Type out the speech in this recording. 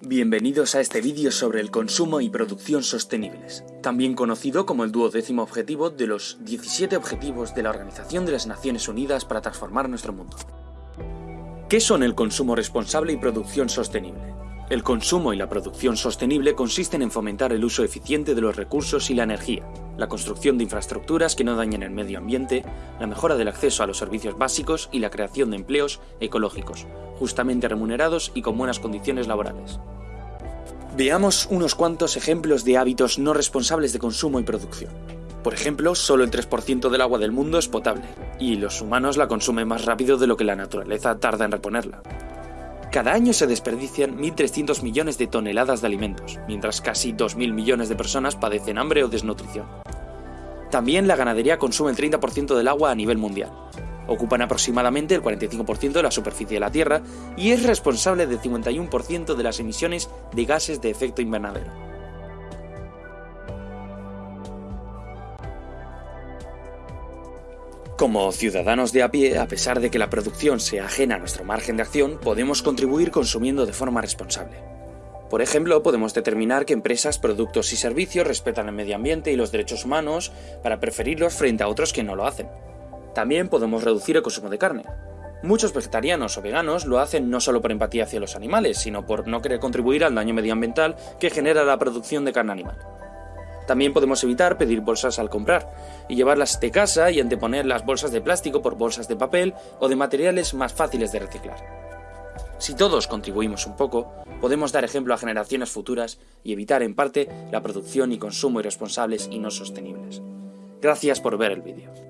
Bienvenidos a este vídeo sobre el consumo y producción sostenibles, también conocido como el duodécimo objetivo de los 17 objetivos de la Organización de las Naciones Unidas para transformar nuestro mundo. ¿Qué son el consumo responsable y producción sostenible? El consumo y la producción sostenible consisten en fomentar el uso eficiente de los recursos y la energía, la construcción de infraestructuras que no dañen el medio ambiente, la mejora del acceso a los servicios básicos y la creación de empleos ecológicos, justamente remunerados y con buenas condiciones laborales. Veamos unos cuantos ejemplos de hábitos no responsables de consumo y producción. Por ejemplo, solo el 3% del agua del mundo es potable, y los humanos la consumen más rápido de lo que la naturaleza tarda en reponerla. Cada año se desperdician 1.300 millones de toneladas de alimentos, mientras casi 2.000 millones de personas padecen hambre o desnutrición. También la ganadería consume el 30% del agua a nivel mundial. Ocupan aproximadamente el 45% de la superficie de la Tierra y es responsable del 51% de las emisiones de gases de efecto invernadero. Como ciudadanos de a pie, a pesar de que la producción sea ajena a nuestro margen de acción, podemos contribuir consumiendo de forma responsable. Por ejemplo, podemos determinar que empresas, productos y servicios respetan el medio ambiente y los derechos humanos para preferirlos frente a otros que no lo hacen. También podemos reducir el consumo de carne. Muchos vegetarianos o veganos lo hacen no solo por empatía hacia los animales, sino por no querer contribuir al daño medioambiental que genera la producción de carne animal. También podemos evitar pedir bolsas al comprar y llevarlas de casa y anteponer las bolsas de plástico por bolsas de papel o de materiales más fáciles de reciclar. Si todos contribuimos un poco, podemos dar ejemplo a generaciones futuras y evitar en parte la producción y consumo irresponsables y no sostenibles. Gracias por ver el vídeo.